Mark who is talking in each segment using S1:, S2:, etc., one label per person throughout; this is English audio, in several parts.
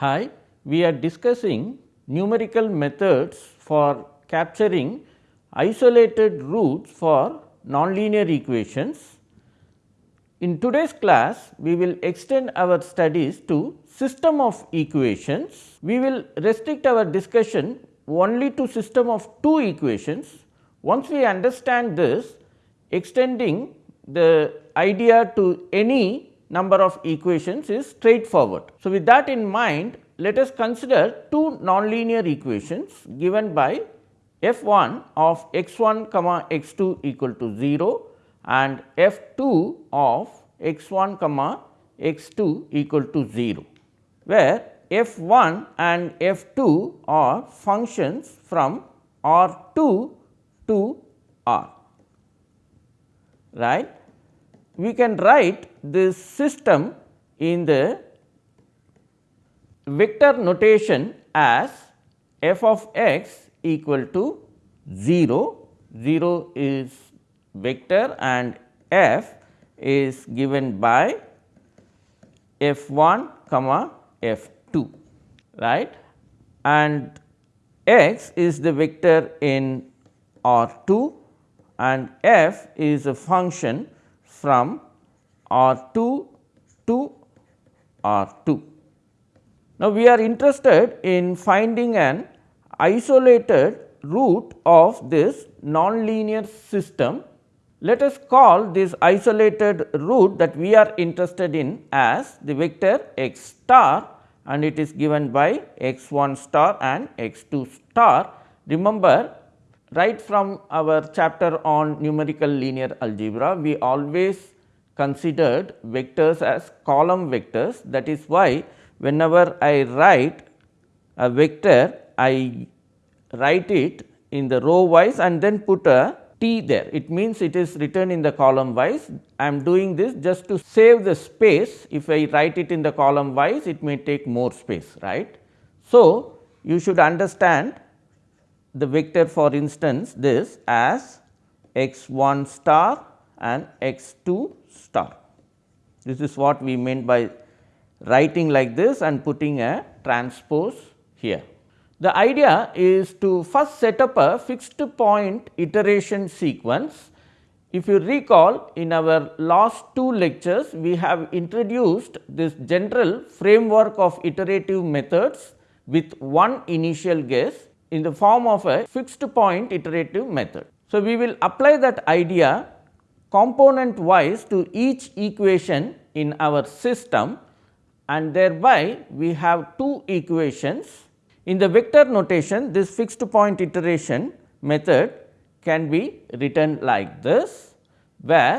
S1: Hi, we are discussing numerical methods for capturing isolated roots for nonlinear equations. In today's class, we will extend our studies to system of equations. We will restrict our discussion only to system of two equations. Once we understand this, extending the idea to any number of equations is straightforward. So, with that in mind, let us consider two nonlinear equations given by f 1 of x 1 comma x 2 equal to 0 and f 2 of x 1 comma x 2 equal to 0, where f 1 and f 2 are functions from R 2 to R right. We can write this system in the vector notation as f of x equal to 0, 0 is vector and f is given by f 1 comma f 2 right? And x is the vector in R 2 and f is a function from R 2 to R 2. Now, we are interested in finding an isolated root of this nonlinear system. Let us call this isolated root that we are interested in as the vector x star and it is given by x 1 star and x 2 star. Remember right from our chapter on numerical linear algebra, we always considered vectors as column vectors. That is why, whenever I write a vector, I write it in the row wise and then put a t there. It means it is written in the column wise. I am doing this just to save the space. If I write it in the column wise, it may take more space, right. So, you should understand the vector for instance this as x 1 star and x 2 star. This is what we meant by writing like this and putting a transpose here. The idea is to first set up a fixed point iteration sequence. If you recall in our last two lectures, we have introduced this general framework of iterative methods with one initial guess in the form of a fixed point iterative method. So, we will apply that idea component wise to each equation in our system and thereby we have two equations. In the vector notation this fixed point iteration method can be written like this where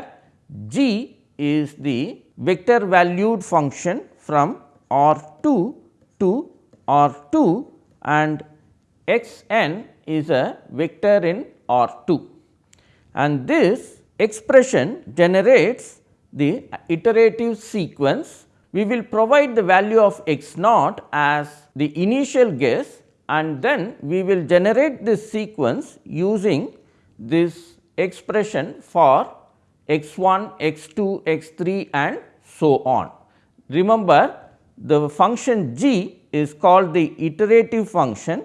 S1: g is the vector valued function from R 2 to R 2 and x n is a vector in R 2 and this expression generates the iterative sequence. We will provide the value of x naught as the initial guess and then we will generate this sequence using this expression for x 1, x 2, x 3 and so on. Remember the function g is called the iterative function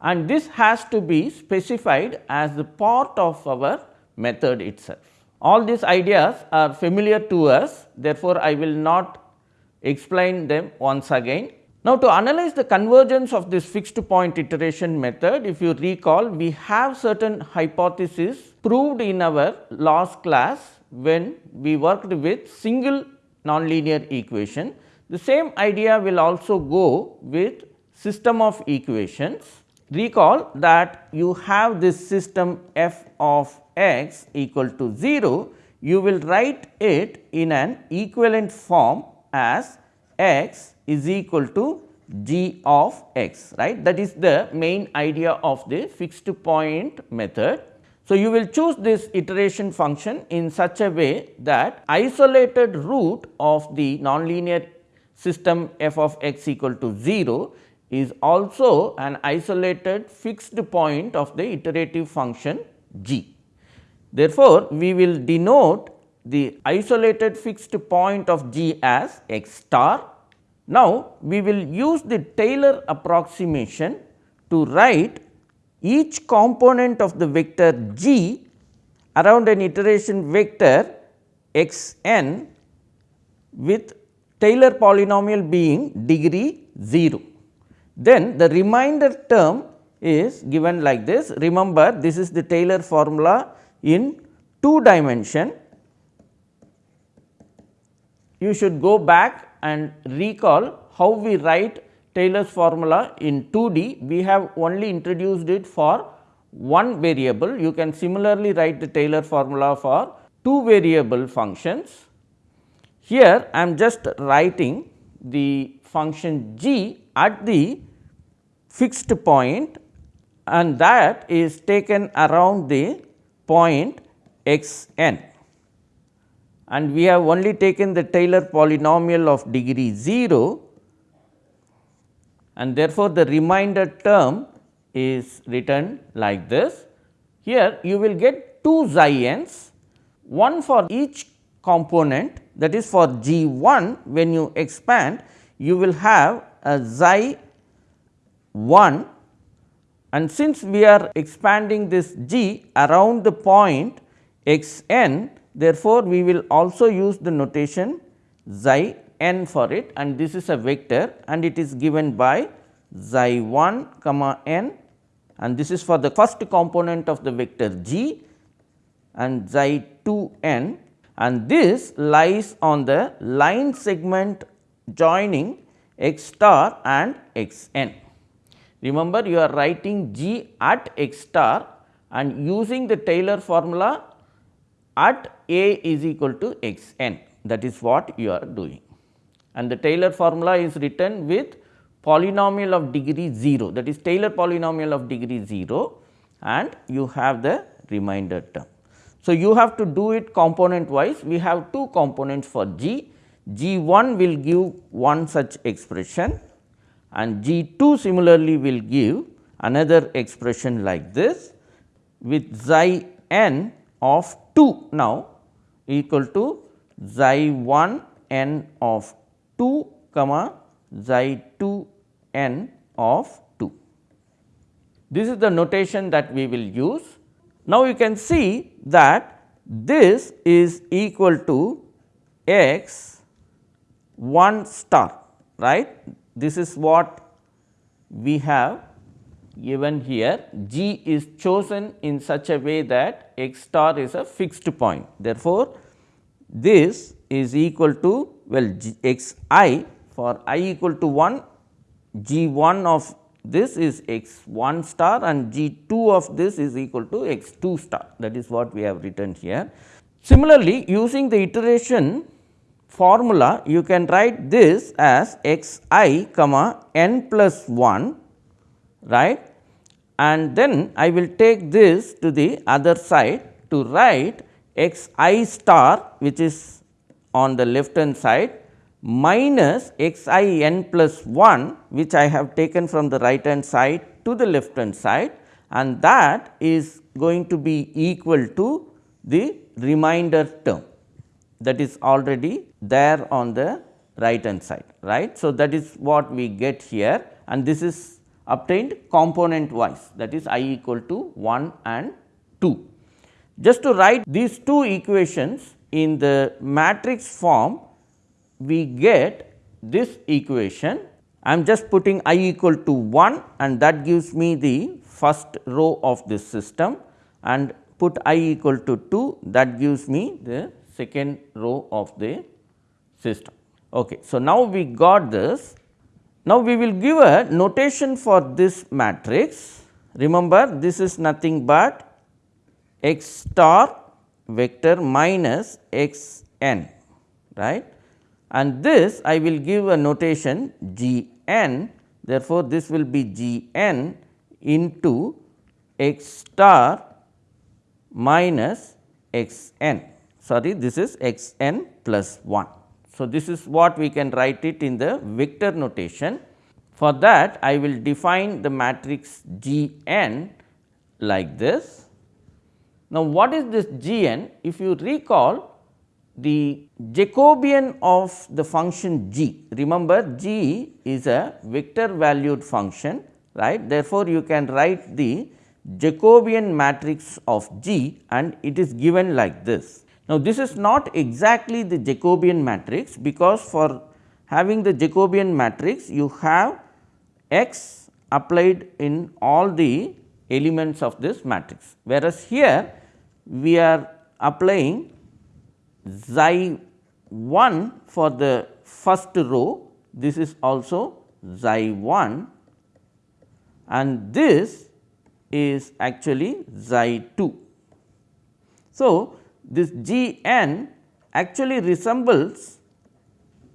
S1: and this has to be specified as the part of our method itself. All these ideas are familiar to us therefore, I will not explain them once again. Now, to analyze the convergence of this fixed point iteration method, if you recall we have certain hypotheses proved in our last class when we worked with single nonlinear equation. The same idea will also go with system of equations recall that you have this system f of x equal to 0, you will write it in an equivalent form as x is equal to g of x right that is the main idea of the fixed point method. So, you will choose this iteration function in such a way that isolated root of the nonlinear system f of x equal to 0 is also an isolated fixed point of the iterative function g. Therefore, we will denote the isolated fixed point of G as x star. Now, we will use the Taylor approximation to write each component of the vector G around an iteration vector x n with Taylor polynomial being degree 0. Then the remainder term is given like this. Remember this is the Taylor formula in 2 dimension. You should go back and recall how we write Taylor's formula in 2D. We have only introduced it for one variable. You can similarly write the Taylor formula for two variable functions. Here I am just writing the function g at the fixed point and that is taken around the point x n and we have only taken the Taylor polynomial of degree 0 and therefore, the remainder term is written like this. Here you will get two xi n's, one for each component that is for g 1 when you expand you will have a xi 1 and since we are expanding this g around the point x n therefore, we will also use the notation xi n for it and this is a vector and it is given by xi 1 comma n and this is for the first component of the vector g and xi 2 n and this lies on the line segment joining x star and x n. Remember you are writing g at x star and using the Taylor formula at a is equal to x n. That is what you are doing. And the Taylor formula is written with polynomial of degree 0 that is Taylor polynomial of degree 0 and you have the remainder term. So, you have to do it component wise. We have two components for g, g 1 will give one such expression and G 2 similarly will give another expression like this with xi n of 2 now equal to xi 1 n of 2 comma xi 2 n of 2. This is the notation that we will use. Now, you can see that this is equal to x 1 star right this is what we have given here g is chosen in such a way that x star is a fixed point. Therefore, this is equal to well g x i for i equal to 1 g 1 of this is x 1 star and g 2 of this is equal to x 2 star that is what we have written here. Similarly, using the iteration formula you can write this as x i comma n plus 1 right? And then I will take this to the other side to write x i star which is on the left hand side minus x i n plus 1 which I have taken from the right hand side to the left hand side. And that is going to be equal to the remainder term that is already there on the right hand side right. So, that is what we get here and this is obtained component wise that is i equal to 1 and 2. Just to write these two equations in the matrix form we get this equation I am just putting i equal to 1 and that gives me the first row of this system and put i equal to 2 that gives me the second row of the system. Okay. So, now we got this. Now, we will give a notation for this matrix. Remember this is nothing but x star vector minus x n right and this I will give a notation g n therefore, this will be g n into x star minus x n sorry this is x n plus 1. So, this is what we can write it in the vector notation. For that I will define the matrix G n like this. Now, what is this G n? If you recall the Jacobian of the function g. Remember g is a vector valued function right. Therefore, you can write the Jacobian matrix of G and it is given like this. Now, this is not exactly the Jacobian matrix because for having the Jacobian matrix you have x applied in all the elements of this matrix. Whereas, here we are applying xi 1 for the first row, this is also xi 1 and this is actually xi 2. So, this G n actually resembles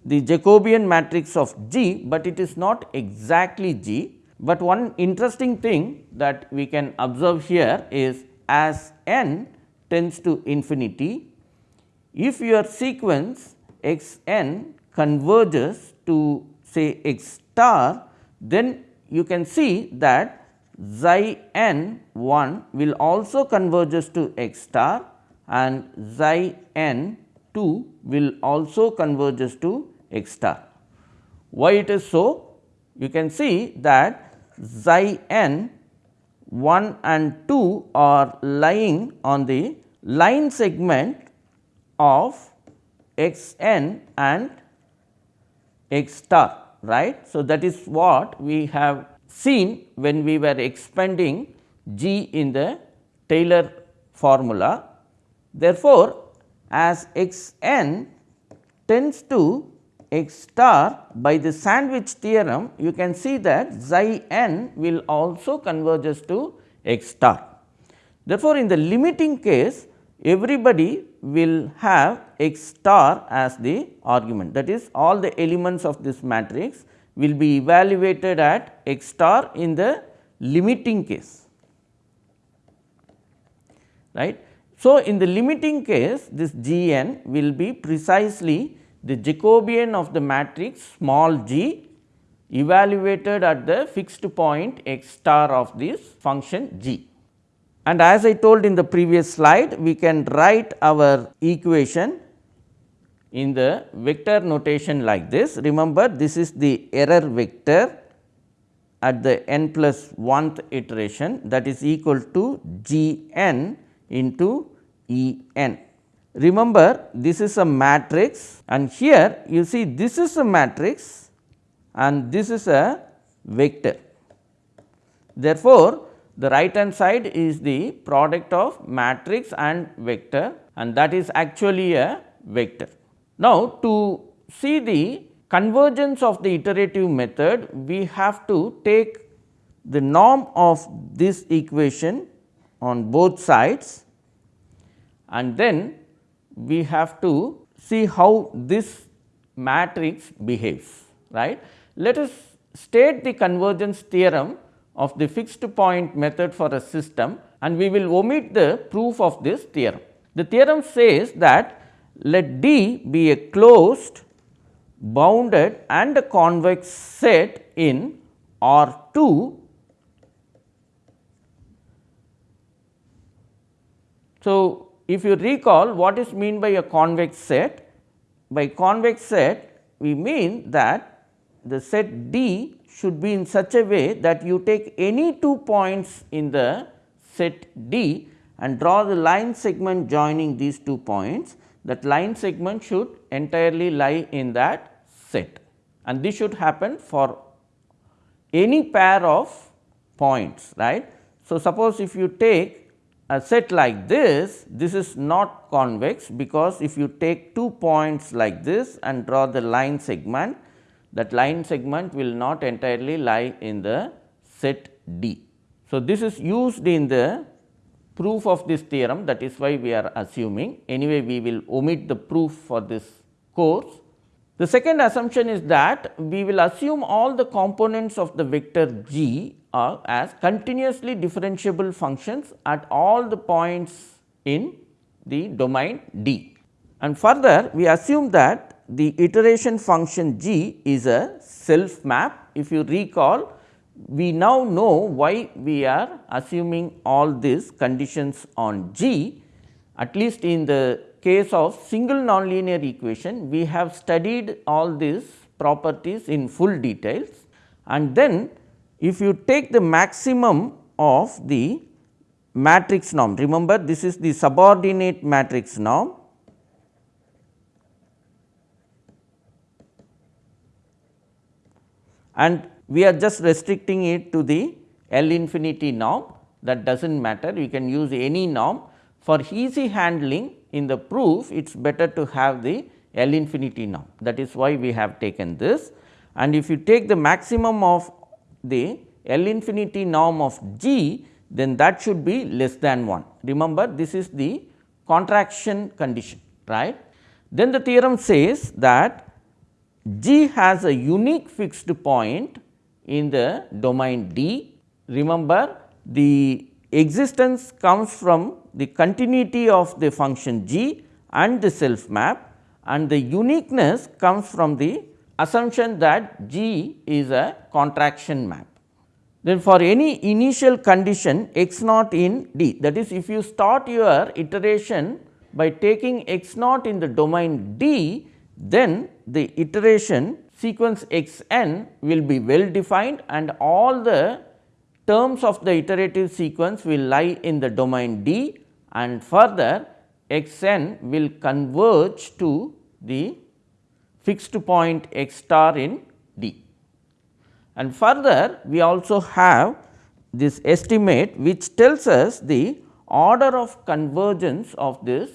S1: the Jacobian matrix of G, but it is not exactly G. But one interesting thing that we can observe here is as n tends to infinity, if your sequence x n converges to say x star, then you can see that xi n 1 will also converges to x star and xi n 2 will also converges to x star. Why it is so? You can see that xi n 1 and 2 are lying on the line segment of x n and x star right. So, that is what we have seen when we were expanding G in the Taylor formula. Therefore, as x n tends to x star by the sandwich theorem, you can see that xi n will also converges to x star. Therefore, in the limiting case everybody will have x star as the argument that is all the elements of this matrix will be evaluated at x star in the limiting case right. So, in the limiting case this G n will be precisely the Jacobian of the matrix small g evaluated at the fixed point x star of this function g. And as I told in the previous slide, we can write our equation in the vector notation like this. Remember this is the error vector at the n plus 1th iteration that is equal to g n into E n. Remember this is a matrix and here you see this is a matrix and this is a vector. Therefore, the right hand side is the product of matrix and vector and that is actually a vector. Now, to see the convergence of the iterative method, we have to take the norm of this equation on both sides and then we have to see how this matrix behaves right. Let us state the convergence theorem of the fixed point method for a system and we will omit the proof of this theorem. The theorem says that let D be a closed bounded and a convex set in R 2. So, if you recall what is mean by a convex set? By convex set we mean that the set D should be in such a way that you take any two points in the set D and draw the line segment joining these two points that line segment should entirely lie in that set and this should happen for any pair of points right. So, suppose if you take a set like this, this is not convex because if you take two points like this and draw the line segment, that line segment will not entirely lie in the set D. So, this is used in the proof of this theorem that is why we are assuming anyway we will omit the proof for this course. The second assumption is that we will assume all the components of the vector g as continuously differentiable functions at all the points in the domain D. And further we assume that the iteration function g is a self map. If you recall we now know why we are assuming all these conditions on G at least in the case of single nonlinear equation, we have studied all these properties in full details and then if you take the maximum of the matrix norm, remember this is the subordinate matrix norm. And we are just restricting it to the L infinity norm. That does not matter. You can use any norm. For easy handling in the proof it is better to have the L infinity norm. That is why we have taken this. And if you take the maximum of the L infinity norm of G then that should be less than 1. Remember this is the contraction condition right. Then the theorem says that G has a unique fixed point in the domain D. Remember the existence comes from the continuity of the function g and the self map and the uniqueness comes from the assumption that g is a contraction map. Then for any initial condition x naught in D that is if you start your iteration by taking x naught in the domain D then the iteration sequence x n will be well defined and all the terms of the iterative sequence will lie in the domain D and further x n will converge to the fixed point x star in D. And further we also have this estimate which tells us the order of convergence of this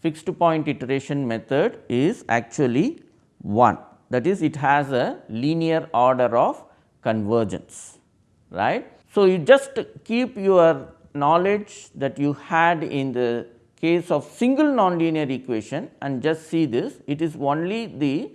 S1: fixed point iteration method is actually 1 that is it has a linear order of convergence right. So, you just keep your knowledge that you had in the case of single nonlinear equation and just see this it is only the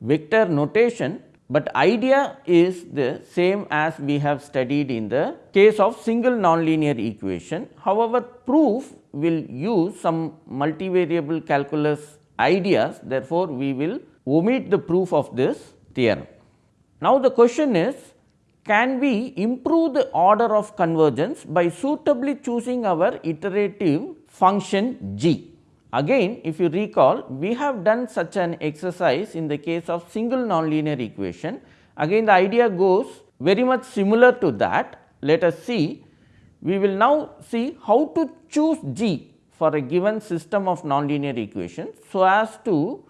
S1: vector notation, but idea is the same as we have studied in the case of single nonlinear equation. However, proof will use some multivariable calculus ideas therefore, we will omit the proof of this theorem. Now, the question is can we improve the order of convergence by suitably choosing our iterative function g. Again if you recall we have done such an exercise in the case of single nonlinear equation. Again the idea goes very much similar to that. Let us see we will now see how to choose g for a given system of nonlinear equations so as to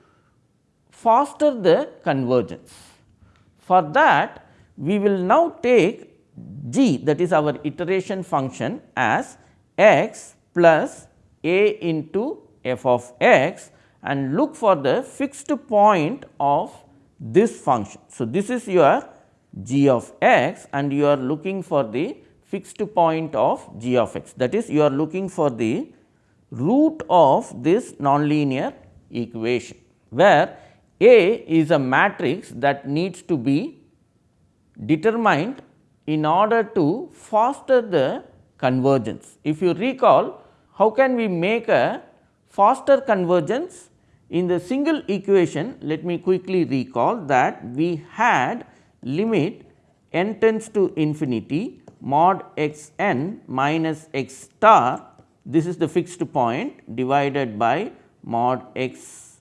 S1: foster the convergence. For that we will now take g that is our iteration function as x plus a into f of x and look for the fixed point of this function. So, this is your g of x and you are looking for the fixed point of g of x that is you are looking for the root of this nonlinear equation where A is a matrix that needs to be determined in order to foster the convergence. If you recall how can we make a faster convergence in the single equation? Let me quickly recall that we had limit n tends to infinity mod x n minus x star. This is the fixed point divided by mod x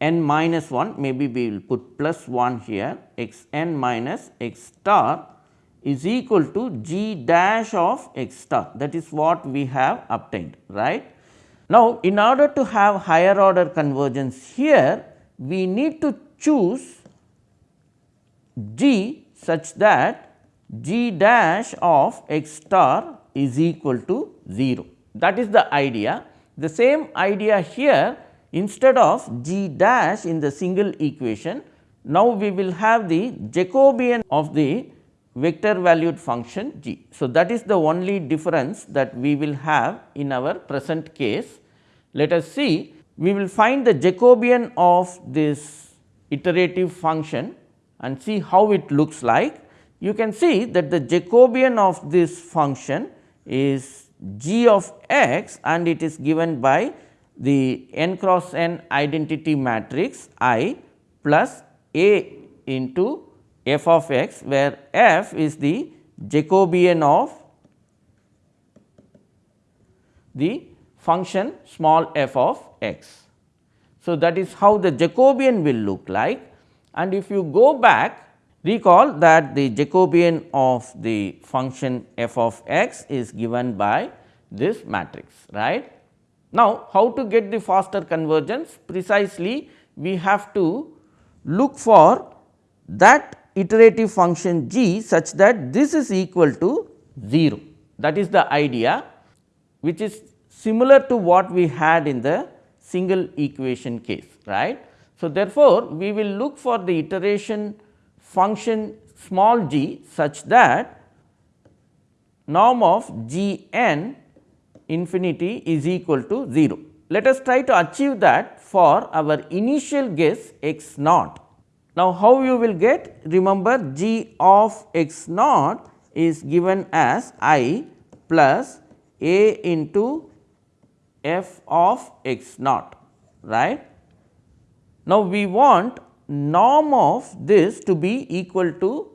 S1: n minus 1 maybe we will put plus 1 here x n minus x star is equal to g dash of x star that is what we have obtained right. Now, in order to have higher order convergence here we need to choose g such that g dash of x star is equal to 0 that is the idea. The same idea here Instead of g dash in the single equation, now we will have the Jacobian of the vector valued function g. So, that is the only difference that we will have in our present case. Let us see we will find the Jacobian of this iterative function and see how it looks like. You can see that the Jacobian of this function is g of x and it is given by the n cross n identity matrix I plus A into f of x where f is the Jacobian of the function small f of x. So, that is how the Jacobian will look like. And if you go back recall that the Jacobian of the function f of x is given by this matrix right. Now, how to get the faster convergence? Precisely we have to look for that iterative function g such that this is equal to 0 that is the idea which is similar to what we had in the single equation case right. So, therefore, we will look for the iteration function small g such that norm of g n infinity is equal to 0. Let us try to achieve that for our initial guess x naught. Now, how you will get? Remember g of x naught is given as i plus a into f of x naught right. Now, we want norm of this to be equal to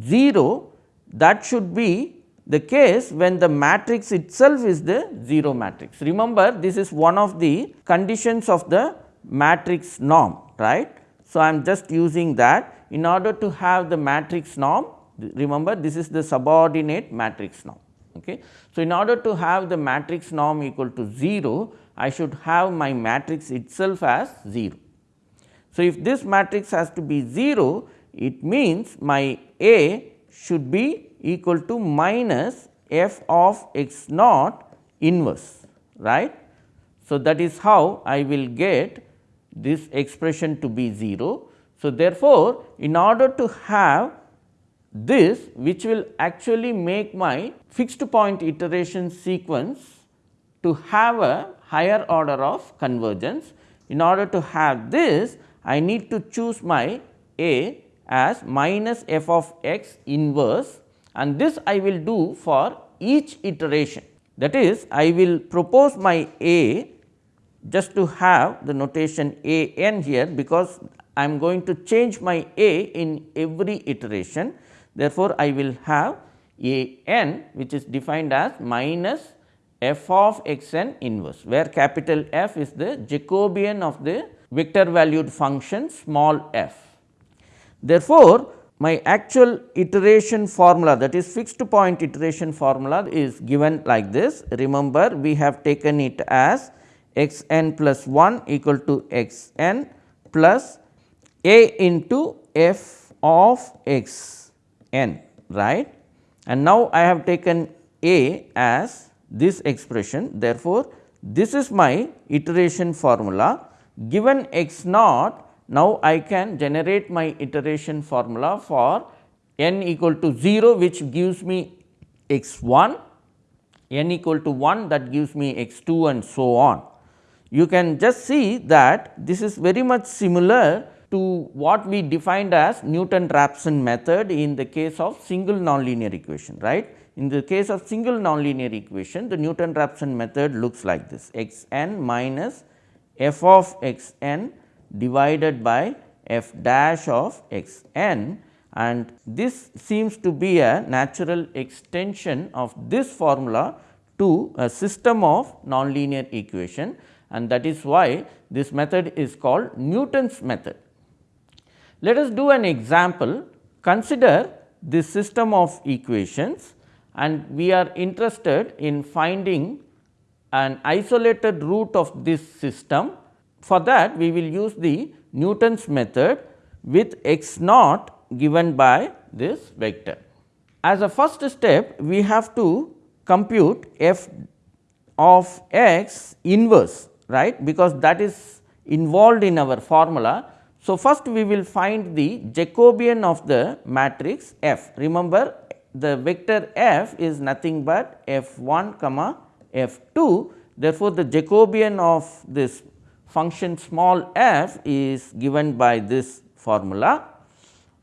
S1: 0 that should be the case when the matrix itself is the 0 matrix. Remember this is one of the conditions of the matrix norm right. So, I am just using that in order to have the matrix norm remember this is the subordinate matrix norm. Okay. So, in order to have the matrix norm equal to 0, I should have my matrix itself as 0. So, if this matrix has to be 0, it means my A should be equal to minus f of x naught inverse right. So, that is how I will get this expression to be 0. So, therefore, in order to have this which will actually make my fixed point iteration sequence to have a higher order of convergence. In order to have this I need to choose my A as minus f of x inverse and this I will do for each iteration. That is I will propose my A just to have the notation A n here because I am going to change my A in every iteration Therefore, I will have a n which is defined as minus f of x n inverse, where capital F is the Jacobian of the vector valued function small f. Therefore, my actual iteration formula that is fixed point iteration formula is given like this. Remember we have taken it as x n plus 1 equal to x n plus a into f of x n right? And now I have taken A as this expression. Therefore, this is my iteration formula. Given x naught now I can generate my iteration formula for n equal to 0 which gives me x 1 n equal to 1 that gives me x 2 and so on. You can just see that this is very much similar to what we defined as Newton-Raphson method in the case of single nonlinear equation right. In the case of single nonlinear equation the Newton-Raphson method looks like this. X n minus f of x n divided by f dash of x n and this seems to be a natural extension of this formula to a system of nonlinear equation and that is why this method is called Newton's method. Let us do an example. Consider this system of equations and we are interested in finding an isolated root of this system. For that we will use the Newton's method with x naught given by this vector. As a first step we have to compute f of x inverse right because that is involved in our formula so, first we will find the Jacobian of the matrix F. Remember the vector F is nothing but F 1 comma F 2. Therefore, the Jacobian of this function small f is given by this formula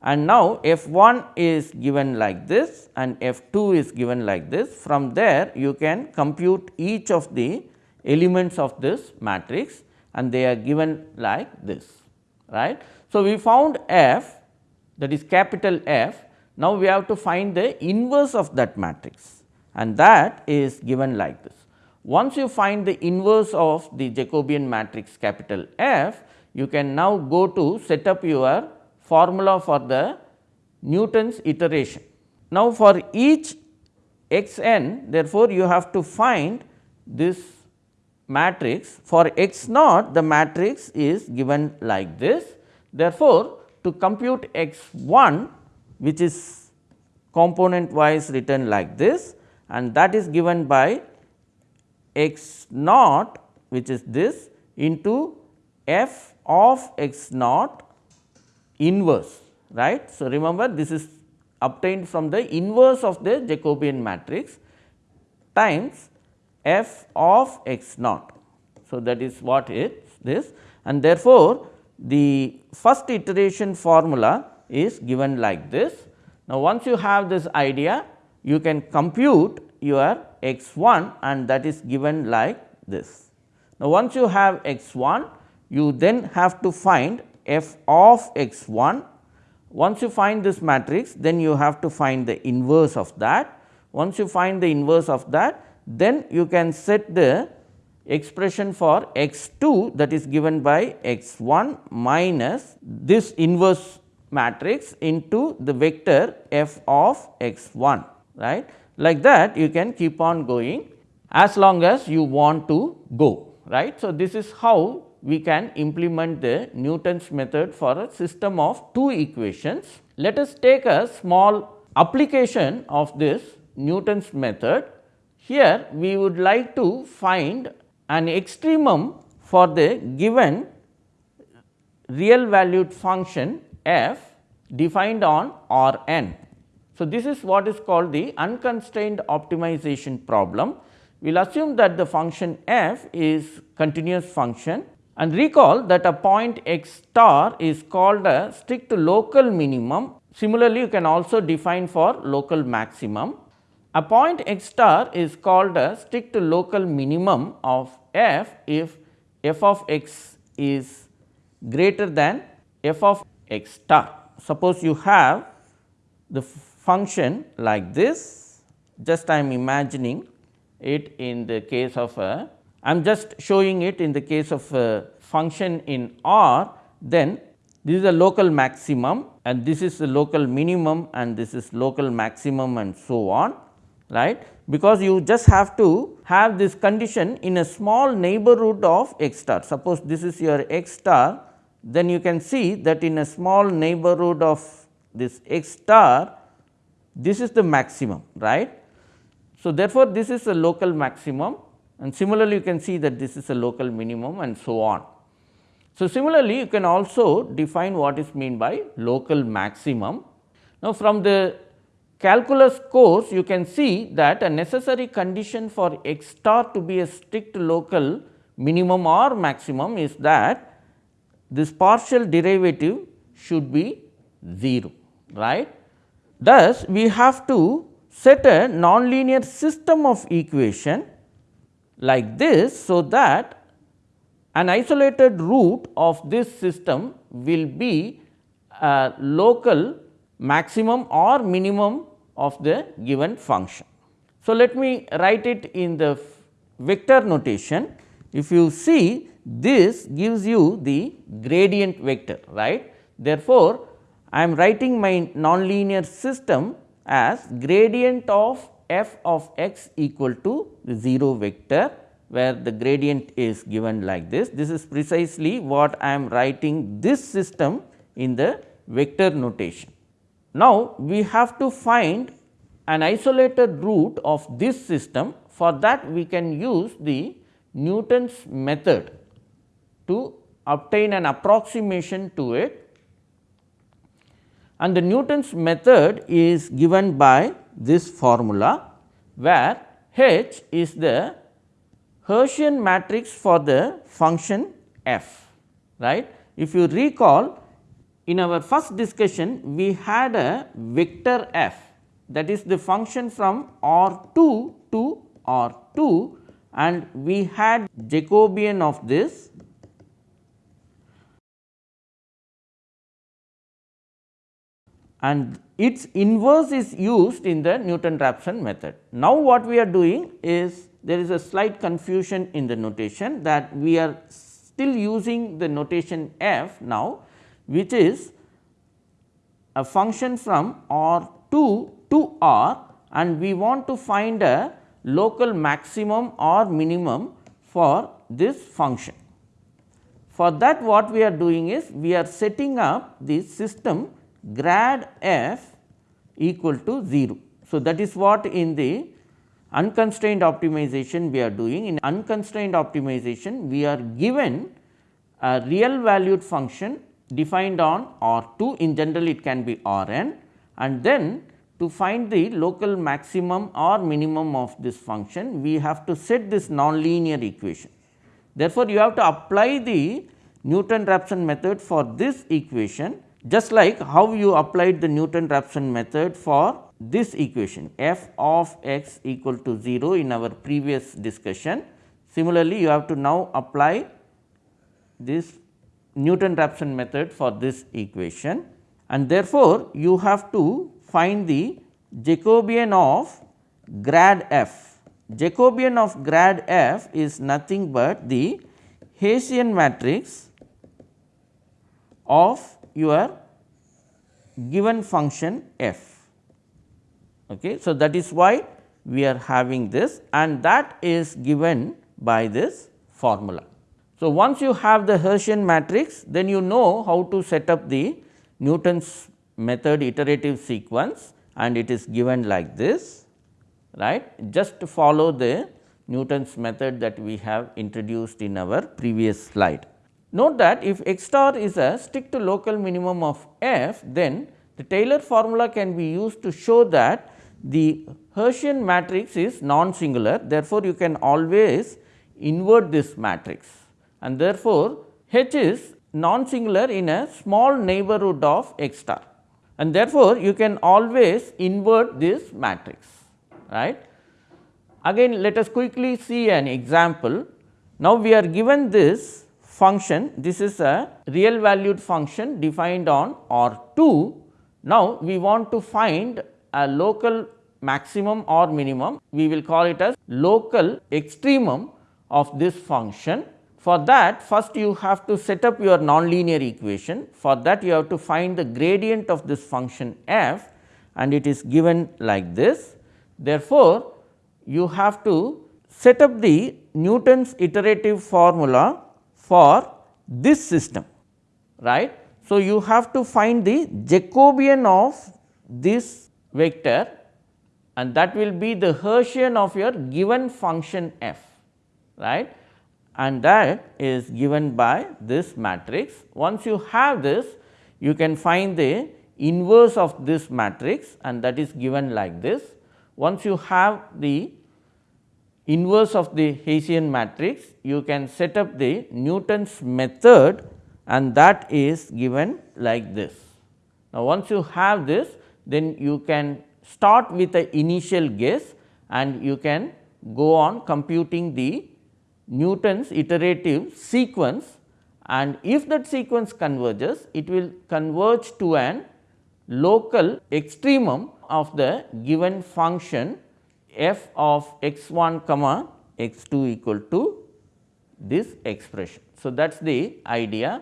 S1: and now f 1 is given like this and f 2 is given like this. From there you can compute each of the elements of this matrix and they are given like this right. So, we found f that is capital F. Now, we have to find the inverse of that matrix and that is given like this. Once you find the inverse of the Jacobian matrix capital F, you can now go to set up your formula for the Newton's iteration. Now, for each x n therefore, you have to find this matrix for x naught the matrix is given like this. Therefore, to compute x 1 which is component wise written like this and that is given by x naught which is this into f of x naught inverse right. So, remember this is obtained from the inverse of the Jacobian matrix times f of x naught. So, that is what is this and therefore, the first iteration formula is given like this. Now, once you have this idea you can compute your x 1 and that is given like this. Now, once you have x 1 you then have to find f of x 1 once you find this matrix, then you have to find the inverse of that. Once you find the inverse of that, then you can set the expression for x 2 that is given by x 1 minus this inverse matrix into the vector f of x 1 right. Like that you can keep on going as long as you want to go right. So, this is how we can implement the Newton's method for a system of two equations. Let us take a small application of this Newton's method. Here we would like to find an extremum for the given real valued function f defined on R n. So, this is what is called the unconstrained optimization problem. We will assume that the function f is continuous function and recall that a point x star is called a strict local minimum. Similarly, you can also define for local maximum. A point x star is called a strict local minimum of f if f of x is greater than f of x star. Suppose you have the function like this, just I am imagining it in the case of a I am just showing it in the case of a function in R, then this is a local maximum and this is the local minimum and this is local maximum and so on right because you just have to have this condition in a small neighborhood of x star. Suppose this is your x star then you can see that in a small neighborhood of this x star this is the maximum right. So, therefore, this is a local maximum and similarly you can see that this is a local minimum and so on. So, similarly you can also define what is mean by local maximum. Now, from the calculus course you can see that a necessary condition for x star to be a strict local minimum or maximum is that this partial derivative should be 0 right. Thus, we have to set a nonlinear system of equation like this. So, that an isolated root of this system will be a local maximum or minimum of the given function. So, let me write it in the vector notation. If you see this gives you the gradient vector right. Therefore, I am writing my nonlinear system as gradient of f of x equal to the 0 vector where the gradient is given like this. This is precisely what I am writing this system in the vector notation. Now, we have to find an isolated root of this system for that we can use the Newton's method to obtain an approximation to it and the Newton's method is given by this formula where H is the Hessian matrix for the function f right. If you recall in our first discussion we had a vector f that is the function from R 2 to R 2 and we had Jacobian of this and its inverse is used in the Newton Raphson method. Now, what we are doing is there is a slight confusion in the notation that we are still using the notation f now, which is a function from R 2 to R and we want to find a local maximum or minimum for this function. For that what we are doing is we are setting up the system grad f equal to 0. So, that is what in the unconstrained optimization we are doing. In unconstrained optimization we are given a real valued function defined on R 2 in general it can be R n and then to find the local maximum or minimum of this function we have to set this nonlinear equation. Therefore, you have to apply the Newton Raphson method for this equation just like how you applied the Newton Raphson method for this equation f of x equal to 0 in our previous discussion. Similarly, you have to now apply this Newton Raphson method for this equation and therefore, you have to find the Jacobian of grad f. Jacobian of grad f is nothing but the Hessian matrix of your given function f. Okay. So, that is why we are having this and that is given by this formula. So, once you have the Hessian matrix then you know how to set up the Newton's method iterative sequence and it is given like this right just to follow the Newton's method that we have introduced in our previous slide. Note that if x star is a strict local minimum of f, then the Taylor formula can be used to show that the Hessian matrix is non-singular. Therefore, you can always invert this matrix and therefore, H is non-singular in a small neighborhood of x star and therefore, you can always invert this matrix right. Again let us quickly see an example. Now, we are given this function this is a real valued function defined on R 2. Now, we want to find a local maximum or minimum we will call it as local extremum of this function. For that first you have to set up your nonlinear equation for that you have to find the gradient of this function f and it is given like this. Therefore, you have to set up the Newton's iterative formula for this system right. So, you have to find the Jacobian of this vector and that will be the Hessian of your given function f right and that is given by this matrix. Once you have this you can find the inverse of this matrix and that is given like this. Once you have the inverse of the Hessian matrix, you can set up the Newton's method and that is given like this. Now, once you have this then you can start with the initial guess and you can go on computing the Newton's iterative sequence and if that sequence converges it will converge to an local extremum of the given function f of x 1 comma x 2 equal to this expression. So, that is the idea.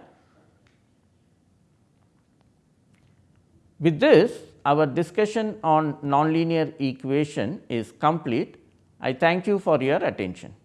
S1: With this our discussion on nonlinear equation is complete. I thank you for your attention.